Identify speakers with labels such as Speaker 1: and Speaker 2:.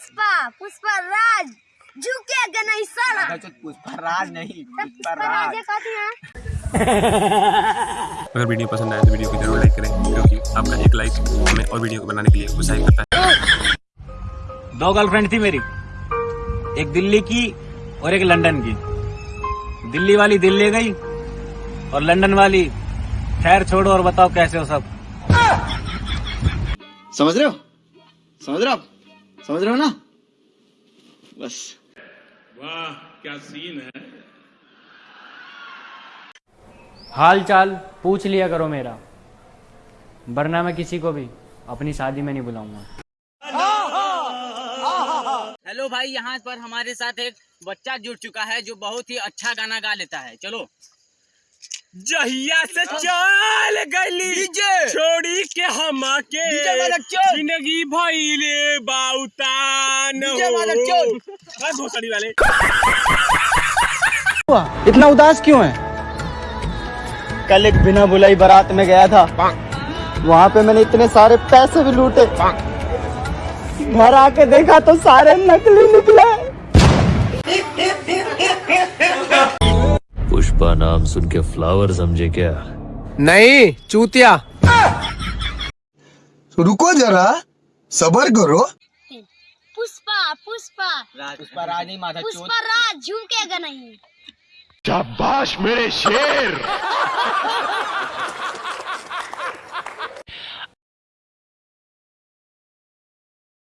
Speaker 1: पुष्पा पुष्पा राज झुकेगा नहीं साला
Speaker 2: पुष्पराज नहीं
Speaker 1: पुष्पा राज। है कहती हैं?
Speaker 3: अगर वीडियो पसंद आए तो वीडियो को ज़रूर लाइक करें क्योंकि आपका एक लाइक हमें और वीडियो को बनाने के लिए उत्साहित करता है।
Speaker 4: दो गर्लफ्रेंड थी मेरी एक दिल्ली की और एक लंदन की। दिल्ली वाली दिल्ली गई और लंदन वाली खैर छोड़ो और बताओ कैसे हो सब?
Speaker 2: समझ रहे हो? समझ रहे हो आप? समझ रहे हो ना? बस। वाह क्या सीन है?
Speaker 5: हाल चाल पूछ लिया करो मेरा। वरना मैं किसी को भी अपनी शादी में नहीं बुलाऊँगा।
Speaker 6: हेलो भाई यहाँ पर हमारे साथ एक बच्चा जुड़ चुका है जो बहुत ही अच्छा गाना गा लेता है। चलो।
Speaker 7: जहिया से चल गली। छोड़ी के हम के ज़िंदगी भइले बाउतान हो। भोसड़ी वाले।
Speaker 2: इतना उदास क्यों है? कल एक बिना बुलाई बारात में गया था। वहाँ पे मैंने इतने सारे पैसे भी लूटे। घर आके देखा तो सारे नकली निकले।
Speaker 8: पुष्पा नाम सुन के फ्लावर समझे क्या?
Speaker 7: नहीं चूतिया।
Speaker 9: रुको जरा सबर करो।
Speaker 1: पुष्पा पुष्पा।
Speaker 2: पुष्पा रानी माता
Speaker 1: पुष्पा राज झुकेगा नहीं।
Speaker 9: शाबाश मेरे शेर।